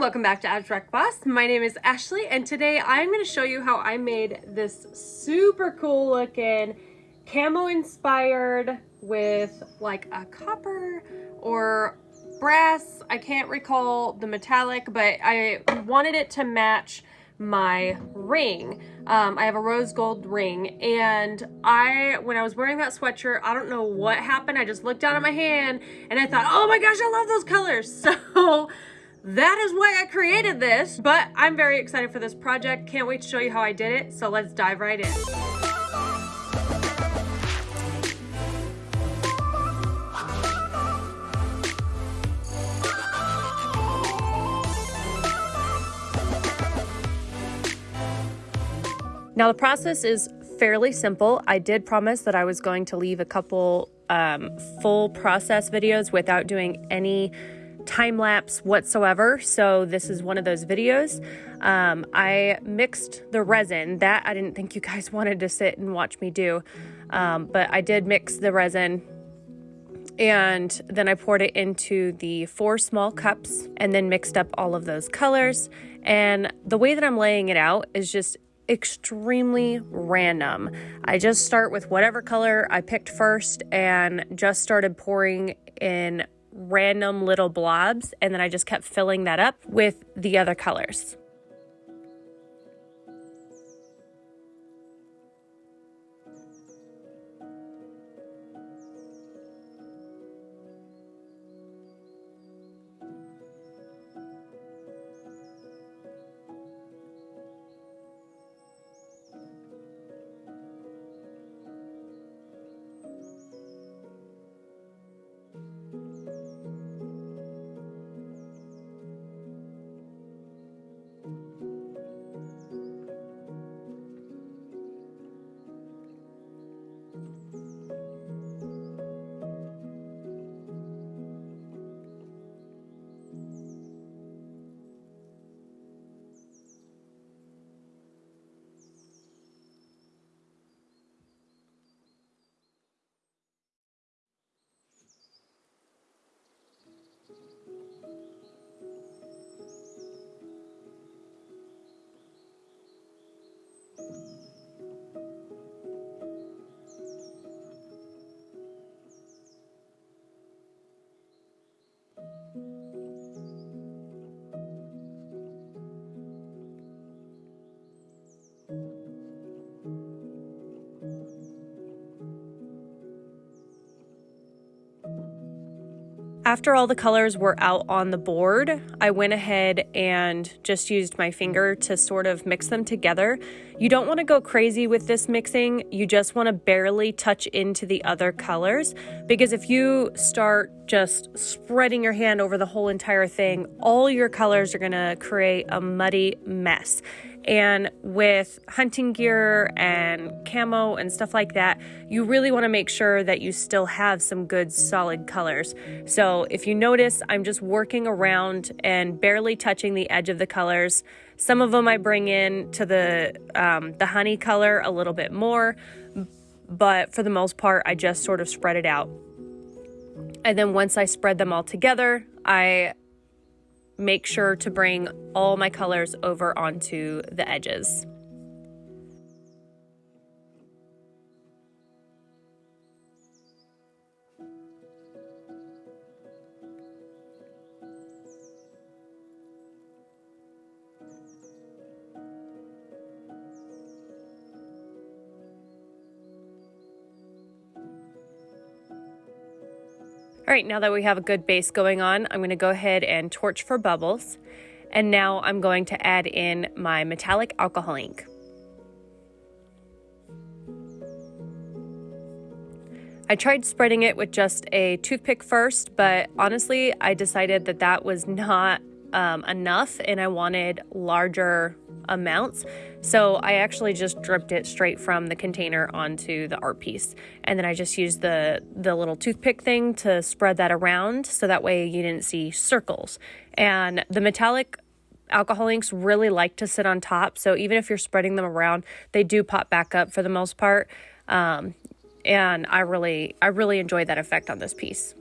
welcome back to Abstract Boss. My name is Ashley and today I'm going to show you how I made this super cool looking camo inspired with like a copper or brass. I can't recall the metallic, but I wanted it to match my ring. Um, I have a rose gold ring and I, when I was wearing that sweatshirt, I don't know what happened. I just looked down at my hand and I thought, oh my gosh, I love those colors. So that is why I created this, but I'm very excited for this project. Can't wait to show you how I did it. So let's dive right in. Now the process is fairly simple. I did promise that I was going to leave a couple um, full process videos without doing any time lapse whatsoever. So this is one of those videos. Um, I mixed the resin that I didn't think you guys wanted to sit and watch me do, um, but I did mix the resin and then I poured it into the four small cups and then mixed up all of those colors. And the way that I'm laying it out is just extremely random. I just start with whatever color I picked first and just started pouring in random little blobs and then I just kept filling that up with the other colors. After all the colors were out on the board, I went ahead and just used my finger to sort of mix them together. You don't want to go crazy with this mixing. You just want to barely touch into the other colors because if you start just spreading your hand over the whole entire thing, all your colors are going to create a muddy mess. And with hunting gear and camo and stuff like that, you really want to make sure that you still have some good solid colors. So if you notice, I'm just working around and barely touching the edge of the colors. Some of them I bring in to the, um, the honey color a little bit more, but for the most part, I just sort of spread it out. And then once I spread them all together, I make sure to bring all my colors over onto the edges. All right, now that we have a good base going on, I'm gonna go ahead and torch for bubbles. And now I'm going to add in my metallic alcohol ink. I tried spreading it with just a toothpick first, but honestly, I decided that that was not um, enough and I wanted larger amounts. So I actually just dripped it straight from the container onto the art piece. And then I just used the, the little toothpick thing to spread that around so that way you didn't see circles. And the metallic alcohol inks really like to sit on top. So even if you're spreading them around, they do pop back up for the most part. Um, and I really, I really enjoy that effect on this piece.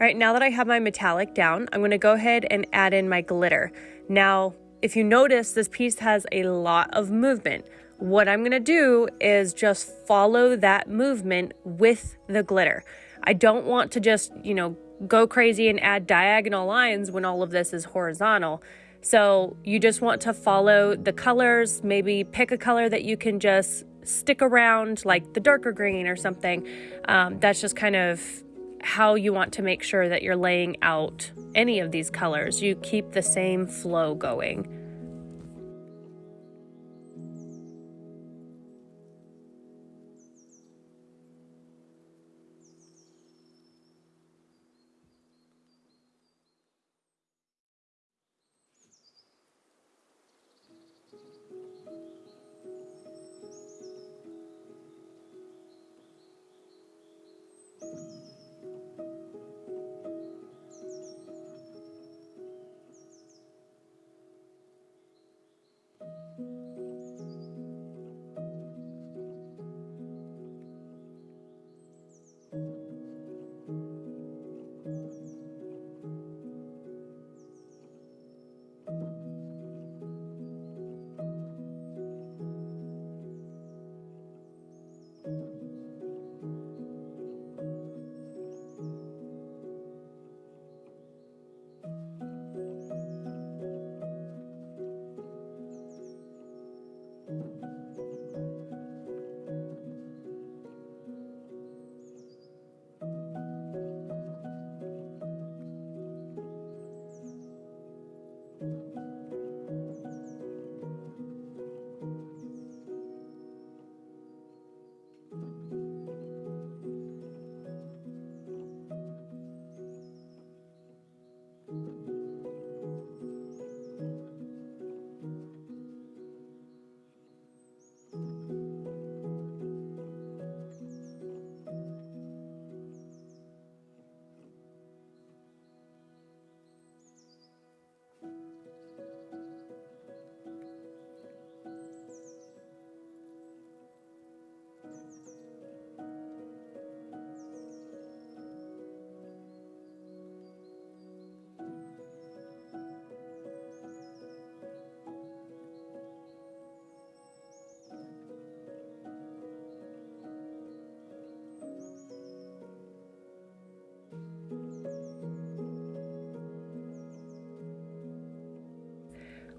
All right, now that I have my metallic down, I'm gonna go ahead and add in my glitter. Now, if you notice, this piece has a lot of movement. What I'm gonna do is just follow that movement with the glitter. I don't want to just, you know, go crazy and add diagonal lines when all of this is horizontal. So you just want to follow the colors, maybe pick a color that you can just stick around, like the darker green or something. Um, that's just kind of how you want to make sure that you're laying out any of these colors. You keep the same flow going.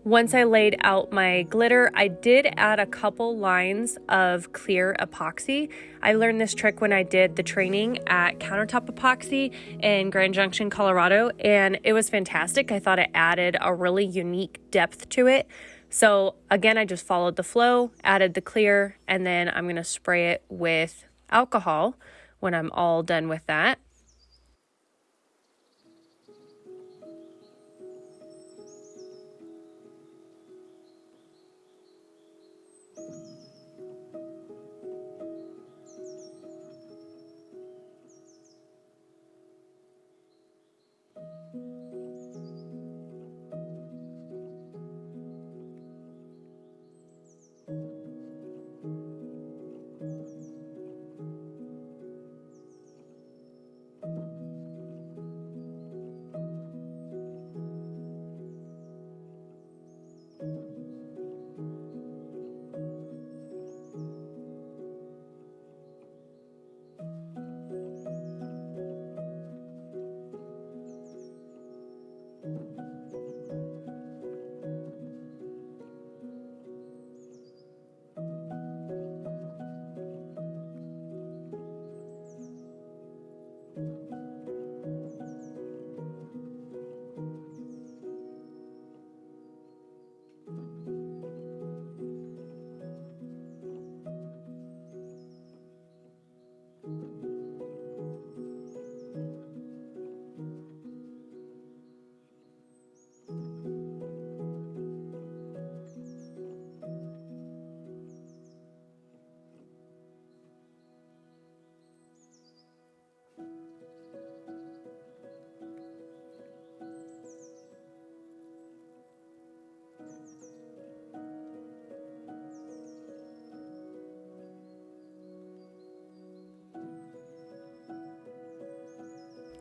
Once I laid out my glitter, I did add a couple lines of clear epoxy. I learned this trick when I did the training at Countertop Epoxy in Grand Junction, Colorado, and it was fantastic. I thought it added a really unique depth to it. So again, I just followed the flow, added the clear, and then I'm gonna spray it with alcohol when I'm all done with that.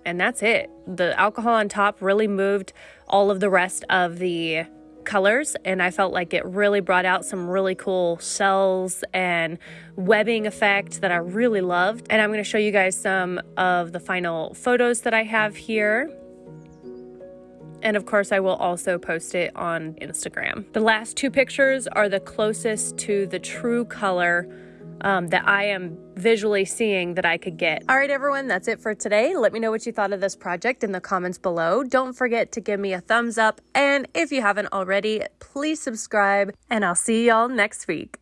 And that's it. The alcohol on top really moved all of the rest of the colors and I felt like it really brought out some really cool cells and webbing effect that I really loved. And I'm going to show you guys some of the final photos that I have here. And of course, I will also post it on Instagram. The last two pictures are the closest to the true color um, that I am visually seeing that I could get. All right, everyone, that's it for today. Let me know what you thought of this project in the comments below. Don't forget to give me a thumbs up. And if you haven't already, please subscribe, and I'll see y'all next week.